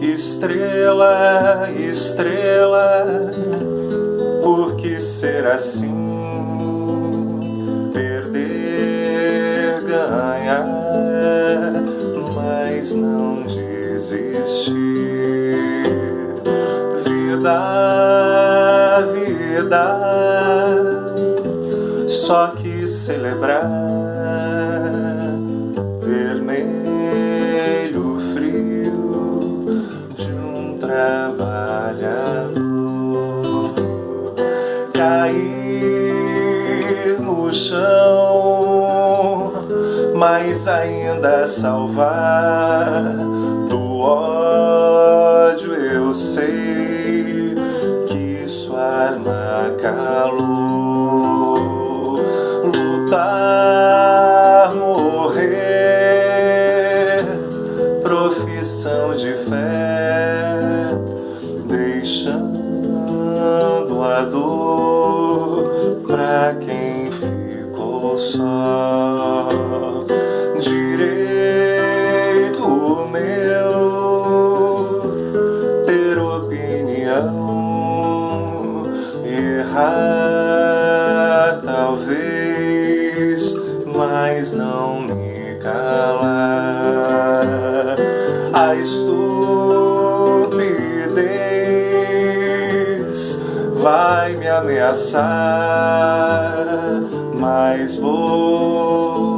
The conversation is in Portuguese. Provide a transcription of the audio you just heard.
Estrela, estrela, por que ser assim? Perder, ganhar, mas não desistir. Vida, vida, só que celebrar cair no chão, mas ainda salvar do ódio. Eu sei que isso arma calor, lutar, morrer, profissão de fé, deixando a dor errar talvez, mas não me calar. A vai me ameaçar, mas vou